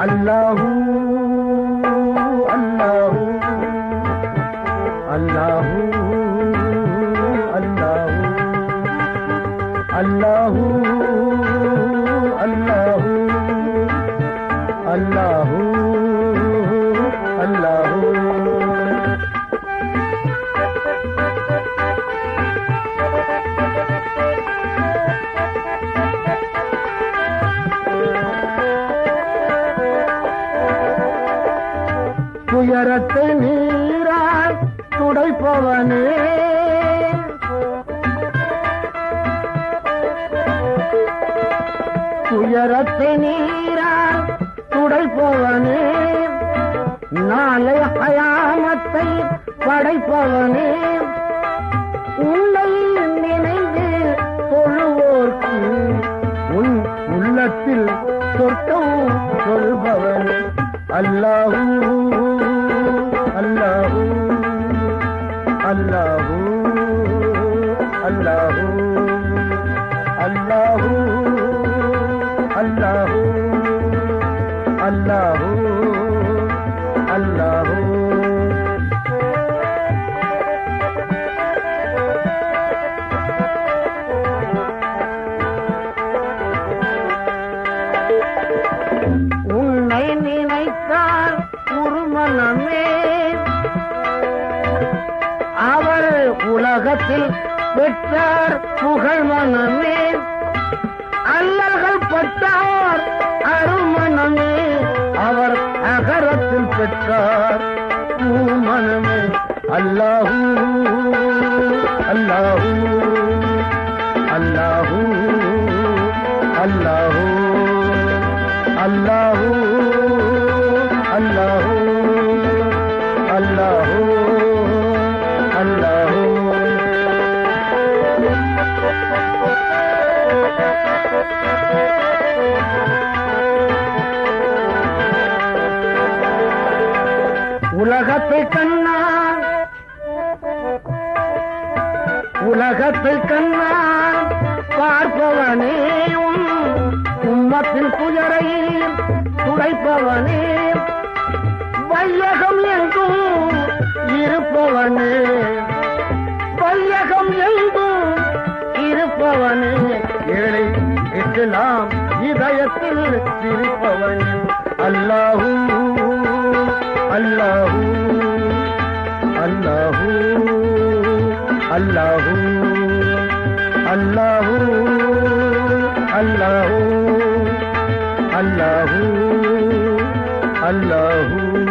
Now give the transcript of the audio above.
अलू अल துயரத்தை நீரால் துடைப்பவனே. துயரத்தை நீரால் துடைப்பவனே. நாளை அயாமத்தை படைப்பவனே. உன்னை நினைந்து தொழுவோர்க்கு உன் உள்ளத்தில் சொர்க்கம் சொல்பவன். அல்லாஹூ அல்லாஹூ அல்லாஹூ அல்லாஹூ அல்லாஹூ அல்லாஹூ அல்லாஹூ. உன்னை நினைத்தால் உருமனமே அவர் உலகத்தில் பெற்றார் புகழ் மனமே. அல்லல்கள் பட்டார் அருமணமே அவர் அகரத்தில் பெற்றார் பூமனமே அல்லாஹூ அல்லாஹூ. உலகத்தில் கண்ணா உலகத்தில் கண்ணா பார்ப்பவனே உம்மத்தின் துயரை துடைப்பவனே. வையகம் எங்கும் இருப்பவனே. வையகம் எங்கும் இருப்பவனே. ஏழை இஸ்லாம் இதயத்தில் இருப்பவன். அல்லாஹூ اللہ اللہ اللہ اللہ اللہ